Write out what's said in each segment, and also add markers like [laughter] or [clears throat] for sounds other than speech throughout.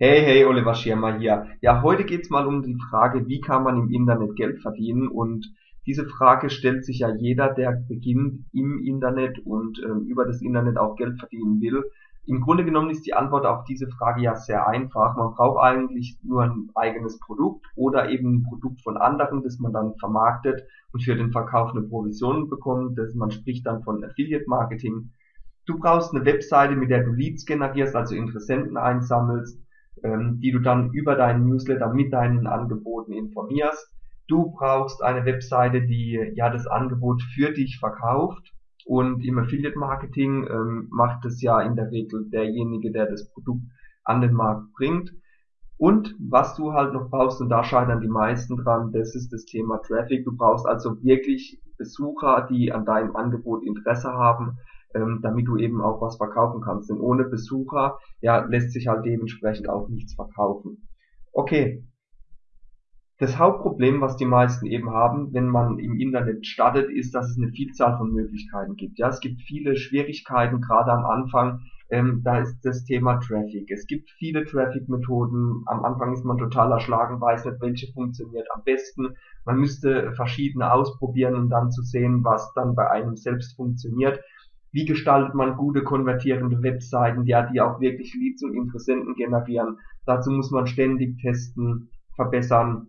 Hey, hey, Oliver Schirmer hier. Ja, heute geht's mal um die Frage, wie kann man im Internet Geld verdienen? Und diese Frage stellt sich ja jeder, der beginnt im Internet und ähm, über das Internet auch Geld verdienen will. Im Grunde genommen ist die Antwort auf diese Frage ja sehr einfach. Man braucht eigentlich nur ein eigenes Produkt oder eben ein Produkt von anderen, das man dann vermarktet und für den Verkauf eine Provision bekommt. Das, man spricht dann von Affiliate Marketing. Du brauchst eine Webseite, mit der du Leads generierst, also Interessenten einsammelst ähm, die du dann über deinen Newsletter mit deinen Angeboten informierst. Du brauchst eine Webseite, die ja das Angebot für dich verkauft. Und im Affiliate Marketing ähm, macht es ja in der Regel derjenige, der das Produkt an den Markt bringt. Und was du halt noch brauchst, und da scheitern die meisten dran, das ist das Thema Traffic. Du brauchst also wirklich Besucher, die an deinem Angebot Interesse haben, ähm, damit du eben auch was verkaufen kannst. Denn ohne Besucher ja, lässt sich halt dementsprechend auch nichts verkaufen. Okay. Das Hauptproblem, was die meisten eben haben, wenn man im Internet startet, ist, dass es eine Vielzahl von Möglichkeiten gibt. Ja, es gibt viele Schwierigkeiten, gerade am Anfang. Ähm, da ist das Thema Traffic. Es gibt viele Traffic-Methoden. Am Anfang ist man total erschlagen, weiß nicht, welche funktioniert am besten. Man müsste verschiedene ausprobieren, um dann zu sehen, was dann bei einem selbst funktioniert wie gestaltet man gute konvertierende Webseiten, ja, die auch wirklich Leads und Interessenten generieren. Dazu muss man ständig testen, verbessern.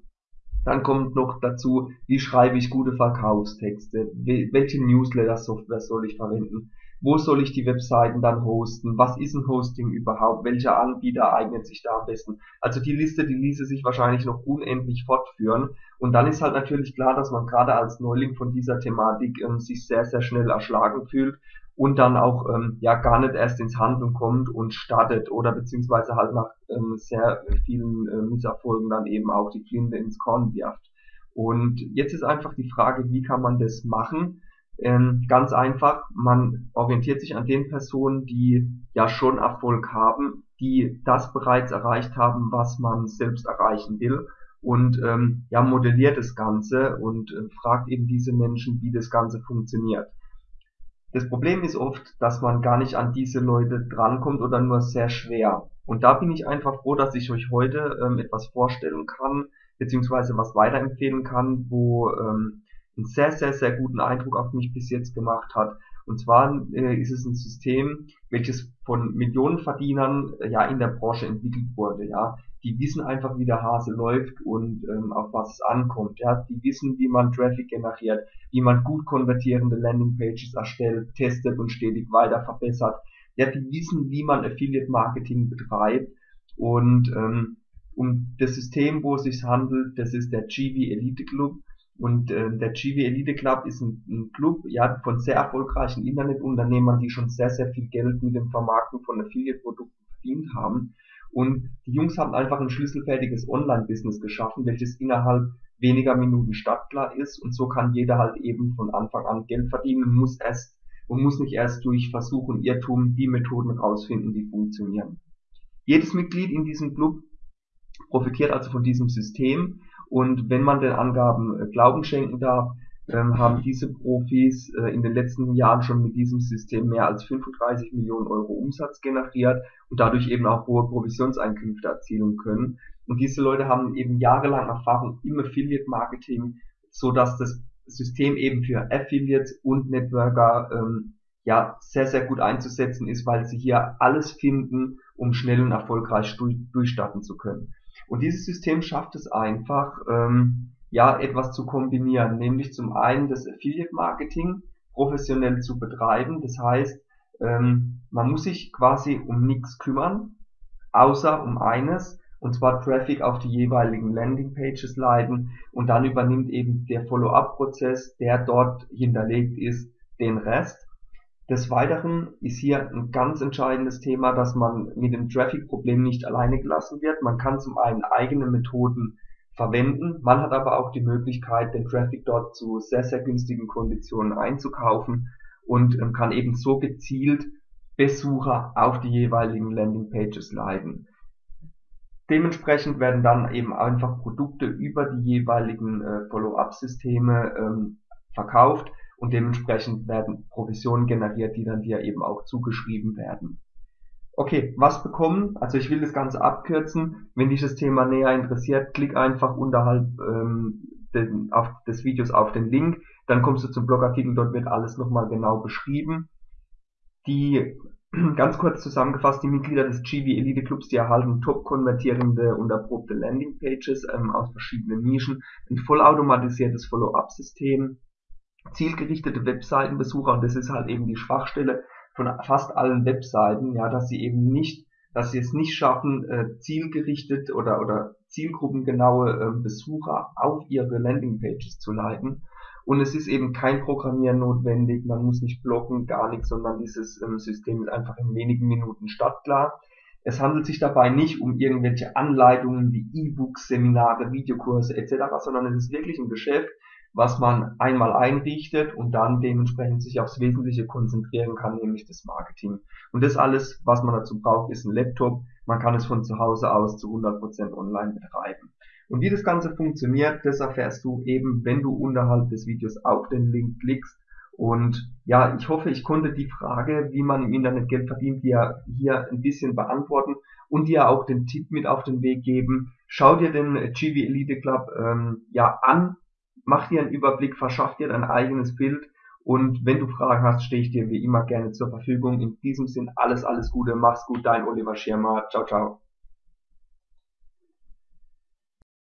Dann kommt noch dazu, wie schreibe ich gute Verkaufstexte, welche Newsletter-Software soll ich verwenden, wo soll ich die Webseiten dann hosten, was ist ein Hosting überhaupt, welcher Anbieter eignet sich da am besten. Also die Liste, die ließe sich wahrscheinlich noch unendlich fortführen. Und dann ist halt natürlich klar, dass man gerade als Neuling von dieser Thematik ähm, sich sehr, sehr schnell erschlagen fühlt und dann auch ähm, ja gar nicht erst ins Handeln kommt und startet oder beziehungsweise halt nach ähm, sehr vielen äh, Misserfolgen dann eben auch die Flinte ins Korn wirft. Und jetzt ist einfach die Frage, wie kann man das machen? Ähm, ganz einfach, man orientiert sich an den Personen, die ja schon Erfolg haben, die das bereits erreicht haben, was man selbst erreichen will und ähm, ja modelliert das Ganze und äh, fragt eben diese Menschen, wie das Ganze funktioniert. Das Problem ist oft, dass man gar nicht an diese Leute drankommt oder nur sehr schwer. Und da bin ich einfach froh, dass ich euch heute ähm, etwas vorstellen kann, beziehungsweise was weiterempfehlen kann, wo ähm, einen sehr, sehr, sehr guten Eindruck auf mich bis jetzt gemacht hat. Und zwar äh, ist es ein System, welches von Millionenverdienern äh, ja in der Branche entwickelt wurde. Ja, die wissen einfach, wie der Hase läuft und ähm, auf was es ankommt. Ja, die wissen, wie man Traffic generiert, wie man gut konvertierende Landingpages erstellt, testet und stetig weiter verbessert. Ja, die wissen, wie man Affiliate Marketing betreibt und ähm, um das System, wo es sich handelt, das ist der GV Elite Club. Und äh, der GV Elite Club ist ein, ein Club ja, von sehr erfolgreichen Internetunternehmern, die schon sehr, sehr viel Geld mit dem Vermarkten von Affiliate-Produkten verdient haben. Und die Jungs haben einfach ein schlüsselfertiges Online-Business geschaffen, welches innerhalb weniger Minuten startklar ist und so kann jeder halt eben von Anfang an Geld verdienen und muss erst und muss nicht erst durch Versuch und Irrtum die Methoden rausfinden, die funktionieren. Jedes Mitglied in diesem Club profitiert also von diesem System und wenn man den Angaben äh, Glauben schenken darf, ähm, haben diese Profis äh, in den letzten Jahren schon mit diesem System mehr als 35 Millionen Euro Umsatz generiert und dadurch eben auch hohe Provisionseinkünfte erzielen können. Und diese Leute haben eben jahrelang Erfahrung im Affiliate Marketing, so dass das System eben für Affiliates und Networker ähm, ja sehr sehr gut einzusetzen ist, weil sie hier alles finden, um schnell und erfolgreich durchstarten zu können. Und dieses System schafft es einfach, ähm, ja etwas zu kombinieren, nämlich zum einen das Affiliate Marketing professionell zu betreiben. Das heißt, ähm, man muss sich quasi um nichts kümmern, außer um eines, und zwar Traffic auf die jeweiligen Landingpages leiten und dann übernimmt eben der Follow-up-Prozess, der dort hinterlegt ist, den Rest. Des Weiteren ist hier ein ganz entscheidendes Thema, dass man mit dem Traffic-Problem nicht alleine gelassen wird. Man kann zum einen eigene Methoden verwenden. Man hat aber auch die Möglichkeit, den Traffic dort zu sehr, sehr günstigen Konditionen einzukaufen und ähm, kann eben so gezielt Besucher auf die jeweiligen Landingpages leiten. Dementsprechend werden dann eben einfach Produkte über die jeweiligen äh, Follow-up-Systeme ähm, verkauft und dementsprechend werden Provisionen generiert, die dann dir eben auch zugeschrieben werden. Okay, was bekommen? Also ich will das Ganze abkürzen. Wenn dich das Thema näher interessiert, klick einfach unterhalb ähm, den, auf, des Videos auf den Link. Dann kommst du zum Blogartikel, dort wird alles nochmal genau beschrieben. Die [clears throat] ganz kurz zusammengefasst, die Mitglieder des GV Elite Clubs, die erhalten top konvertierende und erprobte Landingpages ähm, aus verschiedenen Nischen, ein vollautomatisiertes Follow-up-System, zielgerichtete Webseitenbesucher und das ist halt eben die Schwachstelle von fast allen Webseiten, ja, dass sie eben nicht, dass sie es nicht schaffen, äh, zielgerichtet oder oder zielgruppengenaue äh, Besucher auf ihre Landingpages zu leiten. Und es ist eben kein Programmieren notwendig, man muss nicht blocken, gar nichts, sondern dieses ähm, System ist einfach in wenigen Minuten startklar. Es handelt sich dabei nicht um irgendwelche Anleitungen wie E-Books, Seminare, Videokurse etc., sondern es ist wirklich ein Geschäft, was man einmal einrichtet und dann dementsprechend sich aufs Wesentliche konzentrieren kann, nämlich das Marketing. Und das alles, was man dazu braucht, ist ein Laptop. Man kann es von zu Hause aus zu 100% online betreiben. Und wie das Ganze funktioniert, das erfährst du eben, wenn du unterhalb des Videos auf den Link klickst. Und ja, ich hoffe, ich konnte die Frage, wie man im Internet Geld verdient, dir hier ein bisschen beantworten und dir auch den Tipp mit auf den Weg geben. Schau dir den GV Elite Club ähm, ja an, mach dir einen Überblick, verschaff dir dein eigenes Bild und wenn du Fragen hast, stehe ich dir wie immer gerne zur Verfügung. In diesem Sinn alles, alles Gute, mach's gut, dein Oliver Schirmer. Ciao, ciao.